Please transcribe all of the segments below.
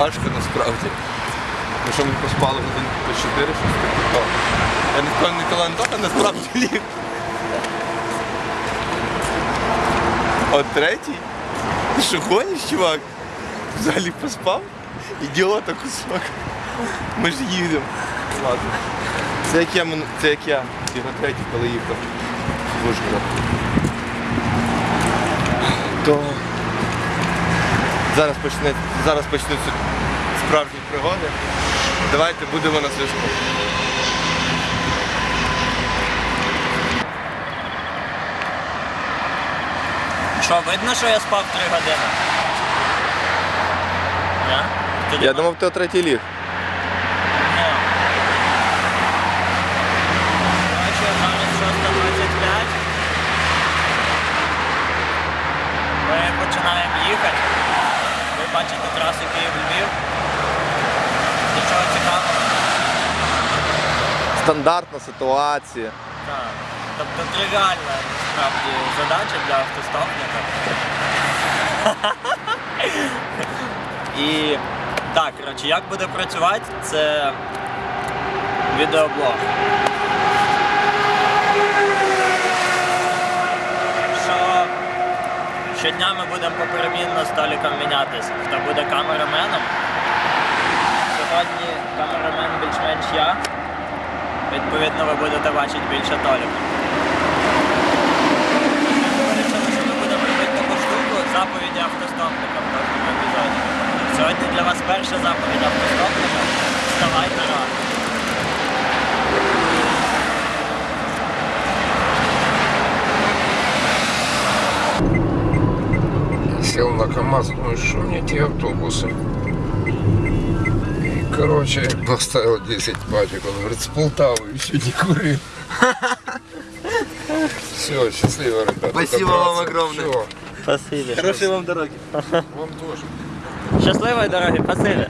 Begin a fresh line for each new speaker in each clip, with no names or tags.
важко насправді. Тому що ми поспали годин по 4, щось таке. Я не впевнений, коли Антоха насправді ліг. От третій? Ти що гониш, чувак? Взагалі поспав? Ідіота кусок. Ми ж їдемо. Ладно. Це як я, це як я. Його третій, коли їхав в Ужгород. То зараз почне, зараз почнуться справжні пригоди. Давайте будемо на зв'язку.
Що, видно, що я спав 3 години? Тоді
Я думав, ти о третій ліг.
Коротше, зараз 6.25. Ми починаємо їхати. Ви бачите трасу Київ-Львів. Нічого цікавого.
Стандартна ситуація.
Так. Тобто тривіальна насправді задача для автостопника. І так, коротше, як буде працювати, це відеоблог. Що щодня ми будемо поперемінно з Толіком мінятися, хто буде камераменом. Сьогодні камерамен більш-менш я. Відповідно, ви будете бачити більше штуку заповіді автостопника в кожному епізоді. Сьогодні для вас перша заповідь автостопника. Вставайте рано.
Сел на КамАЗ, думаю, что мне эти автобусы. И, короче, поставил 10 пачек. Он говорит, с Полтавы еще не курил. Все, счастливо, ребята.
Спасибо
добраться.
вам огромное.
Всё,
Спасибі.
Хорошої вам дороги.
вам тоже.
Щасливої дороги, спасибі.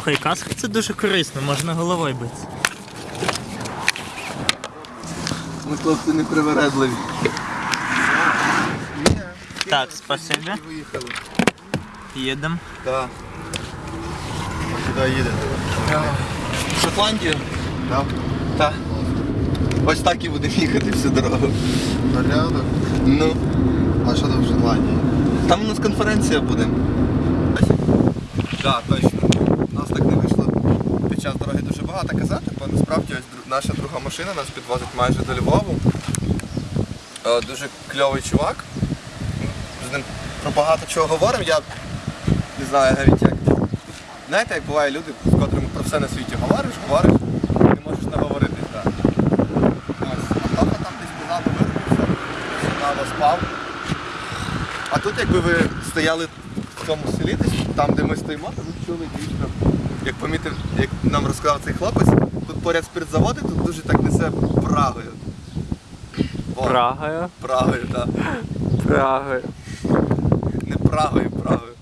Слухай, каска це дуже корисно, можна головою битися.
Ми хлопці не привередливі.
Так, спасибі.
Виїхали.
Їдемо.
Так. Куди їдете? В Шотландію? Так. Так. Ось так і будемо їхати всю дорогу.
Порядок.
Ну.
А що там в Шотландії?
Там у нас конференція буде. Так, точно. У нас так не вийшло під час дороги дуже багато казати, бо насправді ось наша друга машина нас підвозить майже до Львову. Е, Дуже кльовий чувак. З ним про багато чого говоримо. Я не знаю навіть як. Знаєте, як буває люди, з котрими про все на світі говориш, говориш, не можеш наговоритись. Так. Ось. А там десь позаду виробився, мало спав. А тут якби ви стояли цьому селі, десь там, де ми стоїмо, то ви чули дійсно, як помітив, як нам розказав цей хлопець, тут поряд спиртзаводи, тут дуже так несе Прагою. О,
Прагою.
Прагою, так.
Прагою.
Не Прагою, Прагою.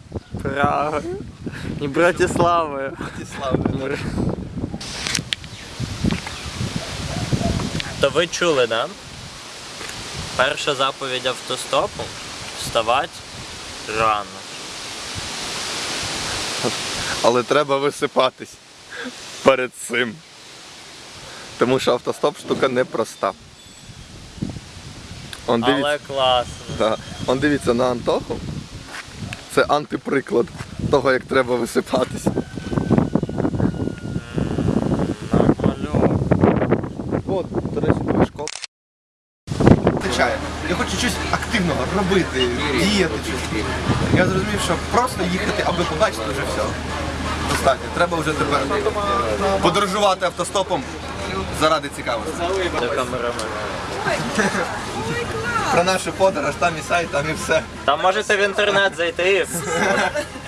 Прагою. І Братиславою.
Братиславою.
То ви чули, да? Перша заповідь автостопу вставати рано.
Але треба висипатись перед цим. Тому що автостоп штука непроста. Он дивіться,
Але класно.
та, он дивіться на Антоху. Це антиприклад того, як треба висипатись. От, до речі. Звичайно. Я хочу щось активного робити, діяти. щось. Я зрозумів, що просто їхати, аби побачити вже все. Достатньо. Треба вже тепер подорожувати автостопом заради цікавості. Про нашу подорож, там і сайт, там і все.
Там можете в інтернет зайти.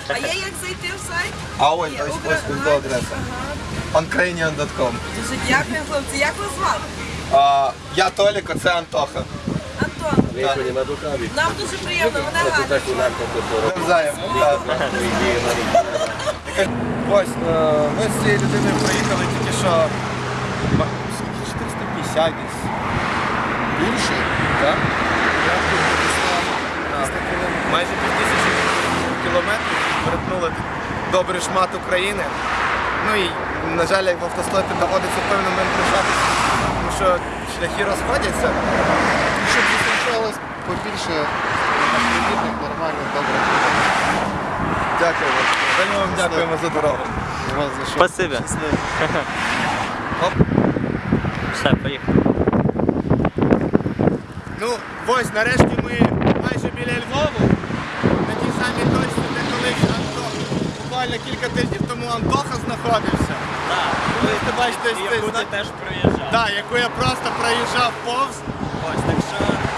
А є як зайти в сайт?
А ось, ось, ось, ось до адреса.
Ага. Дуже дякую, хлопці. Як вас звати?
Я Толік, а це Антоха.
Антон.
Ніхто не надукаві.
Нам дуже приємно, мене Ганя.
Так у нас
Навзаєм. так. Ось, е, ми з цією людиною проїхали тільки що скільки? 450 десь.
Більше?
Так? Майже пів тисячі кілометрів перетнули добрий шмат України. Ну і, на жаль, як в автостопі доводиться певним момент прощатися, тому що шляхи розходяться.
Щоб зустрічалось побільше автомобільних, нормально, добре.
Дякуємо. Вельми вам дякуємо за дорогу.
У за що?
Спасибі.
Щасливо.
Оп.
Все, поїхали.
Ну, ось нарешті ми майже біля Львову. На тій самій точці, де колись Антох, буквально кілька тижнів тому Антоха знаходився.
Так,
Ви це бачите,
і яку ти теж проїжджав.
Так, яку я просто проїжджав повз.
Ось, так що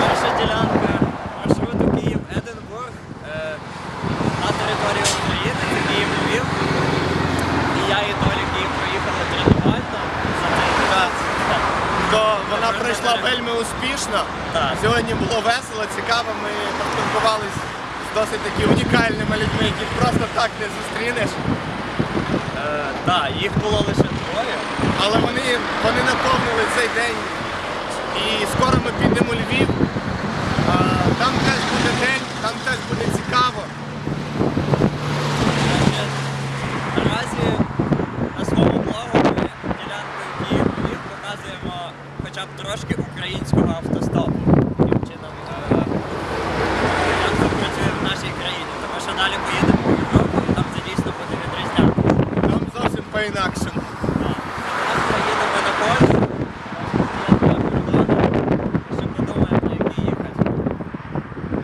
перша ділянка маршруту Київ-Единбург е, на території України, це Київ-Львів. І я і Толік її проїхали тренувально
То вона пройшла вельми успішно.
Так.
Сьогодні було весело, цікаво. Ми поспілкувалися з досить таки унікальними людьми, яких просто так не зустрінеш.
Е, так, їх було лише двоє.
Але вони, вони наповнили цей день. І скоро підемо Львів. Там теж буде день, там теж буде цікаво.
Наразі на своєму блогу ми ділянкою Київ-Львів показуємо хоча б трошки українського автостопу. Таким чином, е, як працює в нашій країні. Тому що далі поїдемо в Європу і там це дійсно буде відрізнятися.
Там зовсім по-інакшому.
Зараз поїдемо на Польщу, там є два кордони, ще подумаємо, на який їхати.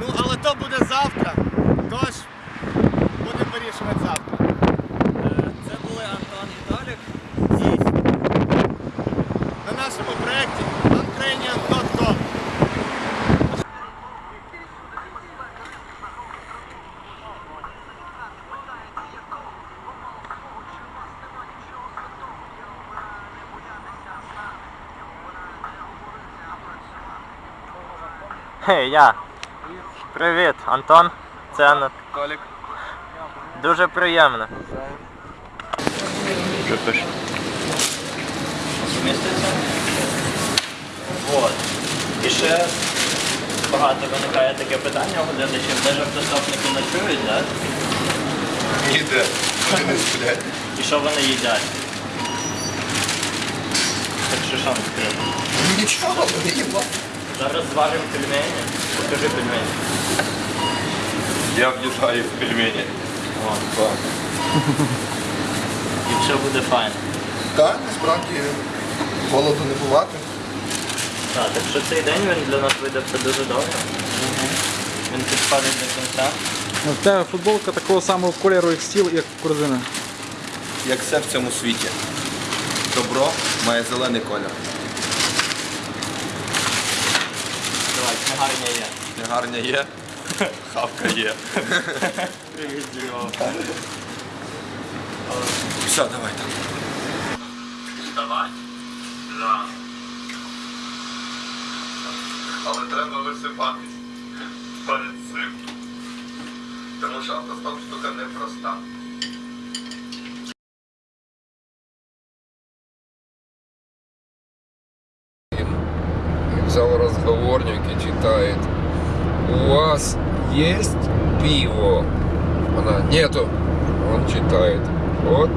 Ну, але то буде завтра. Тож будемо вирішувати завтра.
Е, Це були Антон і Толік. І
На нашому проєкті uncranian.com
Хей, я. Привіт, Антон. Це Анна.
Толік.
Дуже приємно. Що пише? Міститься? Вот. І ще багато виникає таке питання у глядачів, де ж автостопники ночують, да?
Ніде. Вони не сплять.
І що вони їдять? Так що що відкрити?
Нічого, вони їбать.
Зараз зваримо пельмені. Покажи пельмені.
Я в'їжджаю в пельмені.
О, і все буде файно.
Так, насправді голоду не бувати.
Так, так що цей день він для нас видався дуже добре. Він підходить до кінця.
В тебе футболка такого самого кольору, як стіл, як корзина.
Як все в цьому світі. Добро має зелений колір.
Книгарня є.
Негарня є, хавка є. Все, давай там.
Давай. Да.
Але треба висипатись перед цим. Тому що автостоп штука непроста.
Взял разговорник и читает. У вас есть пиво? Она, нету. Он читает. Вот